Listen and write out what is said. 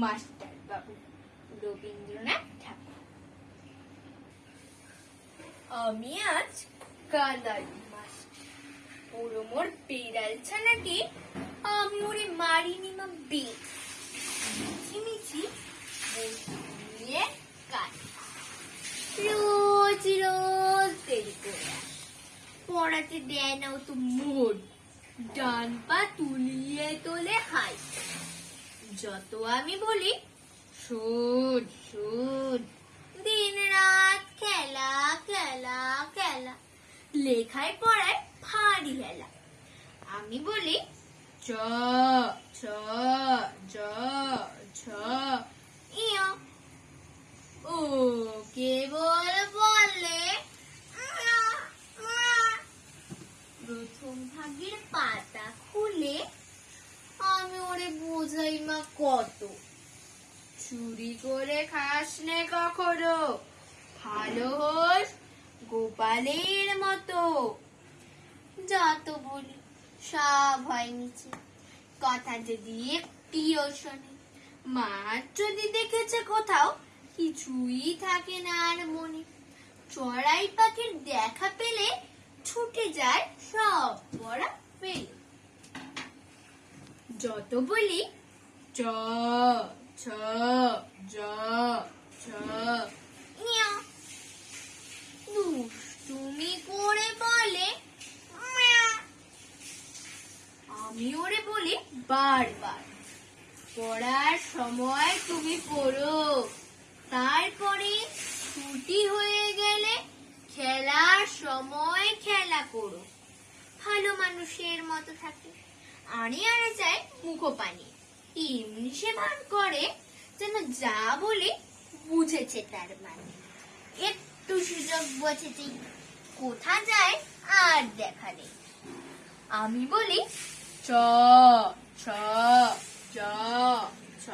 Master বাবু, রবীন্দ্রনাথ ঠাকুর। আমি আজ পুরো মোর আমি ওরে মারিনি মা বেশ মিছি নিয়ে কাজ রোজ রোজ দেরি করে পড়াতে দেয় না ও তো মোট ডান পা তুলিয়ে তোলে হাই। যত আমি বলি, শোন শোন। দিন রাত খেলা খেলা খেলা। লেখায় পড়ায় ভারী হেলা আমি বলি, চ ছ জ ছ ইয়। ও কেবল বলে। প্রথম ভাগের পাতা খুলে আমি বোঝাই কত? চুরি করে খাস নে কখনো? ভালো হোস গোপালের মতো। যত সব হয় নিচে। কথা যদি একটিও শোনে, মা যদি দেখেছে কোথাও, কিছুই থাকে না আর মনে। চড়াই পাখির দেখা পেলে ছুটে যায় সব পড়া যত বলি চ ছ জ ছ। দুষ্টুমি করে বলে। আমি ওরে বলি বারবার পড়ার সময় তুমি পড়ো তারপরে ছুটি হয়ে গেলে খেলার সময় খেলা করো। ভালো মানুষের মতো থাকে। আনে আনে যায় মুখোপানি এমনি সে ভান করে যেন যা বলে বুঝেছে তার মানে। একটু সুযোগ বসেছি কোথা যায় আর দেখা নেই। আমি বলি, চ ছ চ ছ